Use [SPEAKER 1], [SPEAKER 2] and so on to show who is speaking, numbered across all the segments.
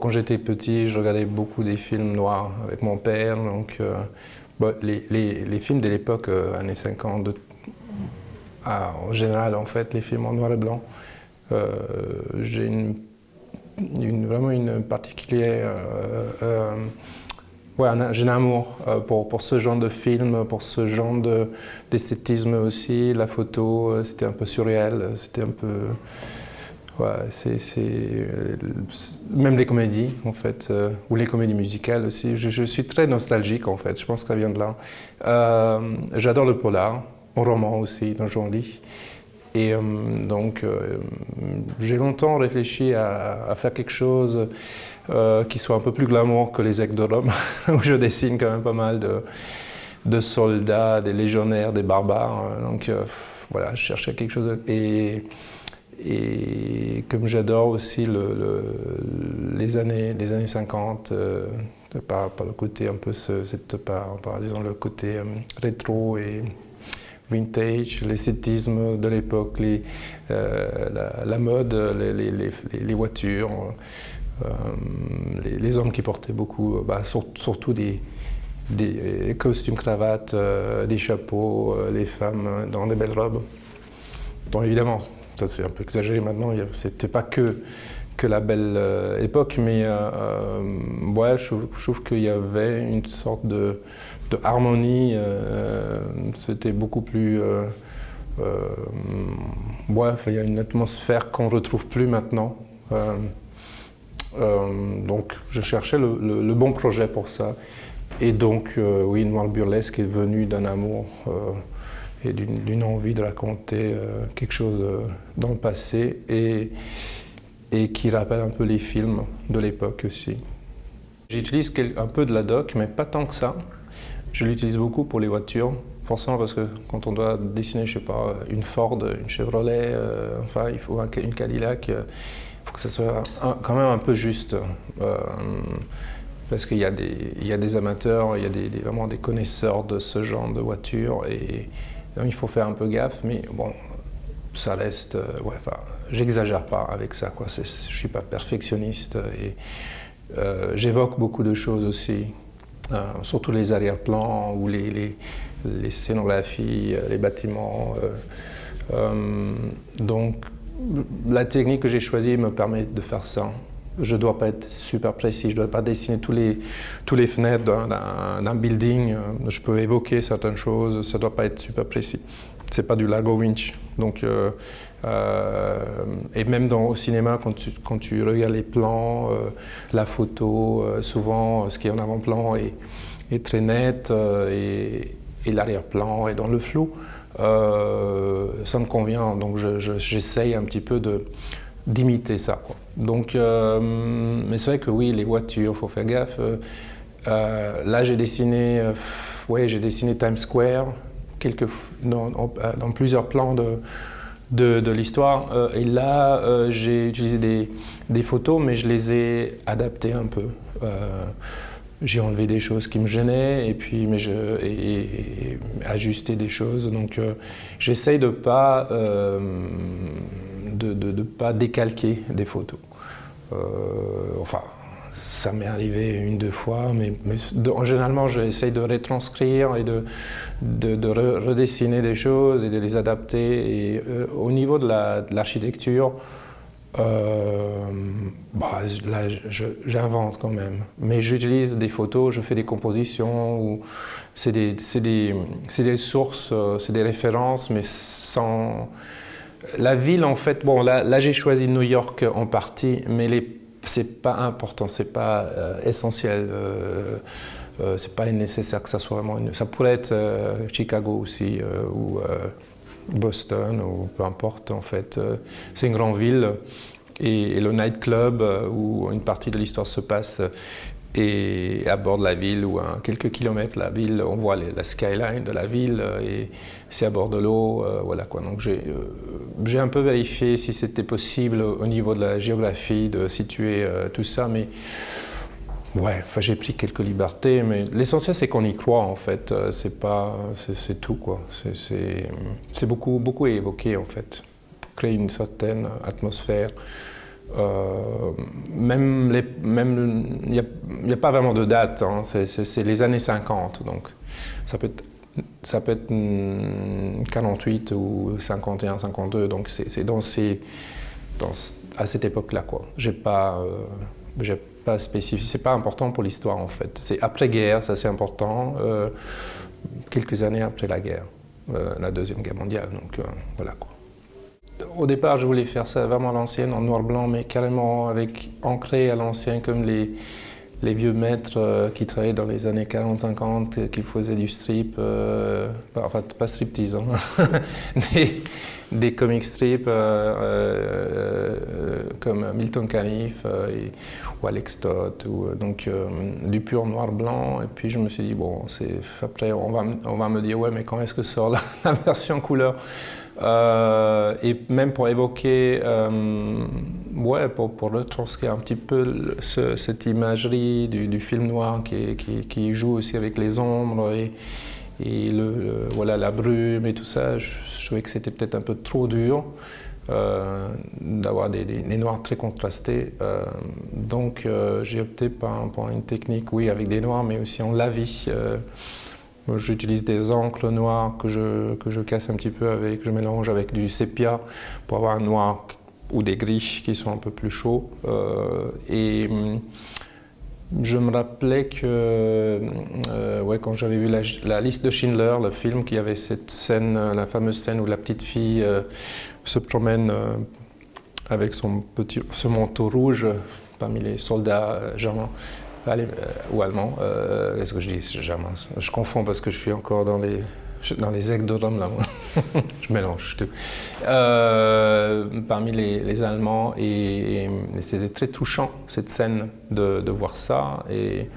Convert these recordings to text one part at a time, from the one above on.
[SPEAKER 1] Quand j'étais petit, je regardais beaucoup des films noirs avec mon père. Donc, euh, les, films de l'époque, euh, années 50, ah, en général, en fait, les films en noir et blanc, euh, j'ai une, une, vraiment une particulière... Ouais, j'ai un amour pour, pour, ce genre de film, pour ce genre d'esthétisme aussi. La photo, c'était un peu surréel, c'était un peu... Euh, même les comédies en fait, euh, ou les comédies musicales aussi. Je, suis très nostalgique en fait. Je pense que ça vient de là. Euh, j'adore le polar, le roman aussi, dans Jean lis. Et donc, j'ai longtemps réfléchi à, faire quelque chose qui soit un peu plus glamour que les Aigles de Rome, où je dessine quand même pas mal de, soldats, des légionnaires, des barbares. Donc, voilà, je cherchais quelque chose. Et comme j'adore aussi le, les, années, les années 50, euh, par, le côté un peu, cette, par, disons, le côté euh, rétro et vintage, l'esthétisme de l'époque, euh, la, mode, les, voitures, les, hommes qui portaient beaucoup, bah, surtout des, des costumes cravates, des chapeaux, les femmes dans des belles robes. Donc évidemment, ça c'est un peu exagéré maintenant, c'était pas que, que la belle euh, époque, mais euh, euh, ouais, je, trouve qu'il y avait une sorte de, de harmonie, c'était beaucoup plus... ouais, il y a une atmosphère qu'on ne retrouve plus maintenant. donc je cherchais le, le, bon projet pour ça. Et donc, oui, Noir Burlesque est venu d'un amour et d'une envie de raconter euh, quelque chose euh, dans le passé et, et qui rappelle un peu les films de l'époque aussi. J'utilise un peu de la doc, mais pas tant que ça. Je l'utilise beaucoup pour les voitures, forcément parce que quand on doit dessiner, je sais pas, une Ford, une Chevrolet, euh, enfin il faut une Cadillac, il faut que ça soit quand même un peu juste. parce qu'il y, y, a des amateurs, il y a des, vraiment des connaisseurs de ce genre de voitures et, il faut faire un peu gaffe, mais bon, ça reste... Euh, ouais, j'exagère pas avec ça, quoi. Je suis pas perfectionniste et euh, j'évoque beaucoup de choses aussi, euh, surtout les arrière-plans ou les, les, les, scénographies, les bâtiments. donc, la technique que j'ai choisie me permet de faire ça je ne dois pas être super précis, je ne dois pas dessiner tous les, tous les fenêtres d'un building. Je peux évoquer certaines choses, ça ne doit pas être super précis. Ce n'est pas du Lago Winch. Donc, euh, euh, et même dans, au cinéma, quand tu, quand tu regardes les plans, euh, la photo, souvent ce qui est en avant-plan est, est, très net et, et l'arrière-plan est dans le flou. ça me convient, donc j'essaye un petit peu de d'imiter ça. Donc, euh, mais c'est vrai que oui, les voitures, il faut faire gaffe. Euh, euh, là, j'ai dessiné, ouais, j'ai dessiné Times Square quelques, dans, plusieurs plans de, de, de l'histoire. et là, j'ai utilisé des, des, photos, mais je les ai adaptées un peu. j'ai enlevé des choses qui me gênaient et puis mais je, et, ajusté des choses. Donc, j'essaye de pas de ne pas décalquer des photos. Euh, enfin, ça m'est arrivé une, deux fois, mais, en généralement, j'essaye de retranscrire et de, de, redessiner des choses et de les adapter. Et euh, au niveau de l'architecture, euh, bah, là, j'invente quand même. Mais j'utilise des photos, je fais des compositions, c'est des, sources, c'est des références, mais sans la ville, en fait, bon, là, j'ai choisi New York en partie, mais c'est pas important, c'est pas euh, essentiel. Euh, euh, c'est pas nécessaire que ça soit vraiment Ça pourrait être Chicago aussi, ou Boston, ou peu importe, en fait. c'est une grande ville. Et le nightclub, où une partie de l'histoire se passe, et à bord de la ville ou à quelques kilomètres la ville, on voit la skyline de la ville euh, et c'est à bord de l'eau, euh, voilà quoi. Donc euh, j'ai un peu vérifié si c'était possible au niveau de la géographie de situer tout ça, mais ouais, enfin j'ai pris quelques libertés, mais l'essentiel c'est qu'on y croit en fait. C'est pas, c'est tout quoi. C'est beaucoup beaucoup évoqué en fait pour créer une certaine atmosphère. Même il n'y a, pas vraiment de date, hein. c'est les années 50, donc ça peut être ça peut être 48 ou 51, 52, donc c'est dans à cette époque-là. J'ai pas, euh, pas spécifié, c'est pas important pour l'histoire en fait. C'est après-guerre, ça c'est important, euh, quelques années après la guerre, euh, la Deuxième Guerre mondiale, donc voilà quoi. Au départ, je voulais faire ça vraiment à l'ancienne, en noir-blanc, mais carrément avec ancré à l'ancien, comme les, les vieux maîtres euh, qui travaillaient dans les années 40-50, qui faisaient du strip, euh, enfin pas striptease, hein, des, des comic strips euh, comme Milton Caniff ou Alex Todd, ou, donc du pur noir-blanc. Et puis je me suis dit, bon, après on va, on va me dire, ouais, mais quand est-ce que sort la version couleur? Euh, et même pour évoquer, euh, ouais, pour, pour retranscrire un petit peu cette imagerie du, film noir qui, joue aussi avec les ombres et, le, voilà, la brume et tout ça, je, trouvais que c'était peut-être un peu trop dur. Euh, d'avoir des, noirs très contrastés. donc j'ai opté pour, une technique, oui, avec des noirs, mais aussi en lavis. J'utilise des encres noirs que je, que je casse un petit peu avec, je mélange avec du sépia pour avoir un noir ou des gris qui sont un peu plus chauds. Euh, et hum, je me rappelais que euh, ouais, quand j'avais vu la, liste de Schindler, le film, qu'il y avait cette scène, la fameuse scène où la petite fille euh, se promène avec son, petit, ce manteau rouge parmi les soldats germains. Euh, ou allemand. Euh, qu'est-ce que je dis Jamais. Je confonds parce que je suis encore dans les, dans les aigles là. je mélange tout. Euh, parmi les, Allemands, et, c'était très touchant, cette scène, de, de voir ça. Et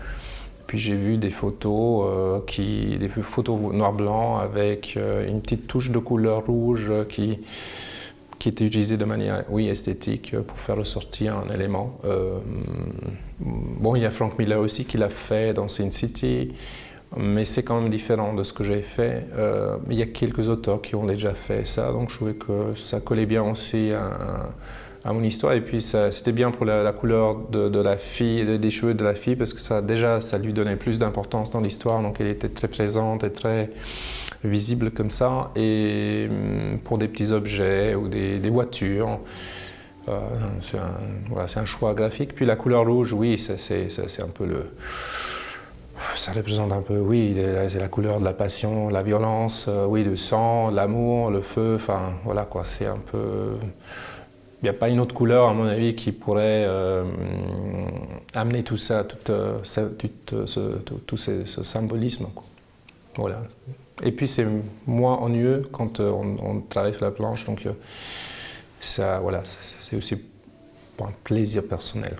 [SPEAKER 1] puis j'ai vu des photos, qui, des photos noir-blanc avec une petite touche de couleur rouge qui qui était utilisé de manière oui, esthétique pour faire ressortir un élément. Euh, bon, il y a Frank Miller aussi qui l'a fait dans Sin City, mais c'est quand même différent de ce que j'ai fait. Euh, il y a quelques auteurs qui ont déjà fait ça, donc je trouvais que ça collait bien aussi à, mon histoire. Et puis c'était bien pour la, couleur de, la fille, des cheveux de la fille, parce que ça déjà ça lui donnait plus d'importance dans l'histoire, donc elle était très présente et très visible comme ça, et hum, pour des petits objets ou des, voitures. Euh, c'est un, choix graphique. Puis la couleur rouge, oui, c'est un peu le... Ça représente un peu, oui, c'est la couleur de la passion, la violence, euh, oui, le sang, l'amour, le feu, enfin voilà quoi, c'est un peu... Il n'y a pas une autre couleur, à mon avis, qui pourrait euh, amener tout ça, tout, ce, tout ce, symbolisme. Voilà. Et puis c'est moins ennuyeux quand euh, on, travaille sur la planche, donc euh, ça, voilà, c'est aussi un plaisir personnel.